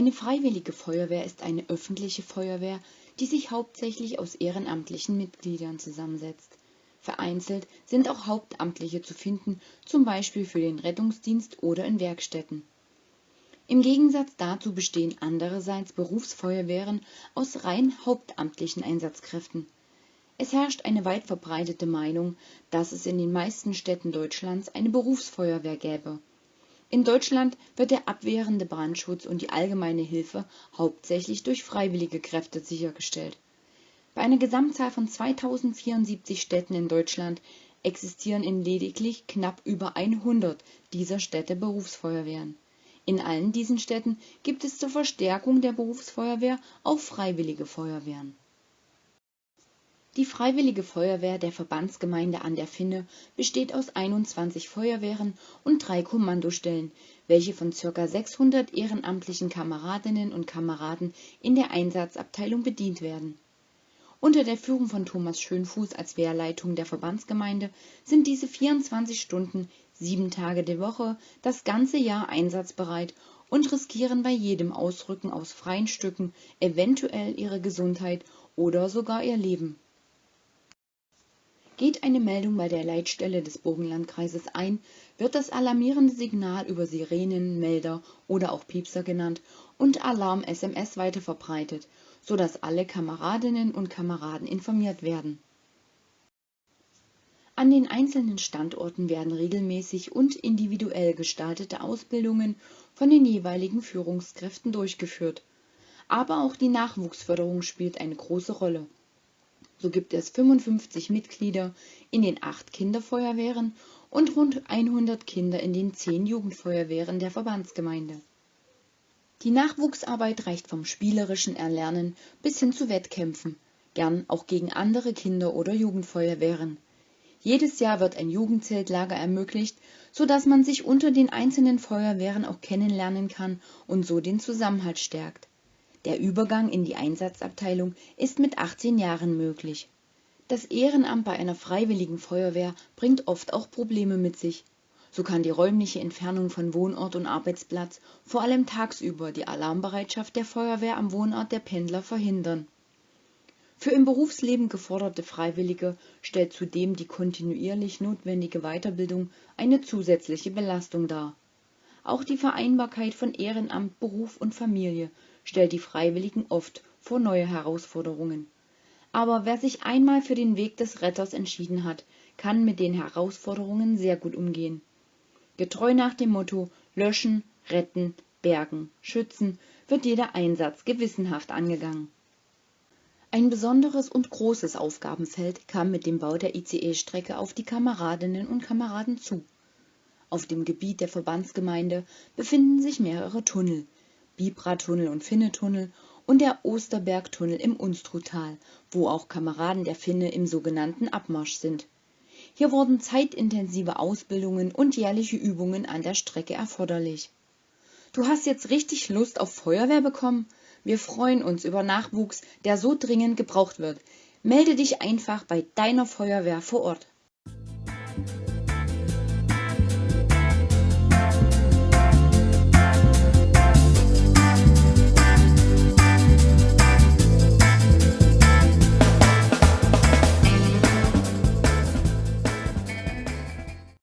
Eine freiwillige Feuerwehr ist eine öffentliche Feuerwehr, die sich hauptsächlich aus ehrenamtlichen Mitgliedern zusammensetzt. Vereinzelt sind auch Hauptamtliche zu finden, zum Beispiel für den Rettungsdienst oder in Werkstätten. Im Gegensatz dazu bestehen andererseits Berufsfeuerwehren aus rein hauptamtlichen Einsatzkräften. Es herrscht eine weit verbreitete Meinung, dass es in den meisten Städten Deutschlands eine Berufsfeuerwehr gäbe. In Deutschland wird der abwehrende Brandschutz und die allgemeine Hilfe hauptsächlich durch freiwillige Kräfte sichergestellt. Bei einer Gesamtzahl von 2074 Städten in Deutschland existieren in lediglich knapp über 100 dieser Städte Berufsfeuerwehren. In allen diesen Städten gibt es zur Verstärkung der Berufsfeuerwehr auch freiwillige Feuerwehren die Freiwillige Feuerwehr der Verbandsgemeinde an der Finne besteht aus 21 Feuerwehren und drei Kommandostellen, welche von ca. 600 ehrenamtlichen Kameradinnen und Kameraden in der Einsatzabteilung bedient werden. Unter der Führung von Thomas Schönfuß als Wehrleitung der Verbandsgemeinde sind diese 24 Stunden, sieben Tage die Woche, das ganze Jahr einsatzbereit und riskieren bei jedem Ausrücken aus freien Stücken eventuell ihre Gesundheit oder sogar ihr Leben Geht eine Meldung bei der Leitstelle des Burgenlandkreises ein, wird das alarmierende Signal über Sirenen, Melder oder auch Piepser genannt und Alarm-SMS weiterverbreitet, sodass alle Kameradinnen und Kameraden informiert werden. An den einzelnen Standorten werden regelmäßig und individuell gestaltete Ausbildungen von den jeweiligen Führungskräften durchgeführt. Aber auch die Nachwuchsförderung spielt eine große Rolle so gibt es 55 Mitglieder in den acht Kinderfeuerwehren und rund 100 Kinder in den zehn Jugendfeuerwehren der Verbandsgemeinde. Die Nachwuchsarbeit reicht vom spielerischen Erlernen bis hin zu Wettkämpfen, gern auch gegen andere Kinder- oder Jugendfeuerwehren. Jedes Jahr wird ein Jugendzeltlager ermöglicht, so dass man sich unter den einzelnen Feuerwehren auch kennenlernen kann und so den Zusammenhalt stärkt der Übergang in die Einsatzabteilung ist mit 18 Jahren möglich. Das Ehrenamt bei einer Freiwilligen Feuerwehr bringt oft auch Probleme mit sich. So kann die räumliche Entfernung von Wohnort und Arbeitsplatz vor allem tagsüber die Alarmbereitschaft der Feuerwehr am Wohnort der Pendler verhindern. Für im Berufsleben geforderte Freiwillige stellt zudem die kontinuierlich notwendige Weiterbildung eine zusätzliche Belastung dar. Auch die Vereinbarkeit von Ehrenamt, Beruf und Familie stellt die Freiwilligen oft vor neue Herausforderungen. Aber wer sich einmal für den Weg des Retters entschieden hat, kann mit den Herausforderungen sehr gut umgehen. Getreu nach dem Motto Löschen, Retten, Bergen, Schützen wird jeder Einsatz gewissenhaft angegangen. Ein besonderes und großes Aufgabenfeld kam mit dem Bau der ICE-Strecke auf die Kameradinnen und Kameraden zu. Auf dem Gebiet der Verbandsgemeinde befinden sich mehrere Tunnel, Bibra-Tunnel und Finne-Tunnel und der Osterberg-Tunnel im Unstruttal, wo auch Kameraden der Finne im sogenannten Abmarsch sind. Hier wurden zeitintensive Ausbildungen und jährliche Übungen an der Strecke erforderlich. Du hast jetzt richtig Lust auf Feuerwehr bekommen? Wir freuen uns über Nachwuchs, der so dringend gebraucht wird. Melde dich einfach bei deiner Feuerwehr vor Ort.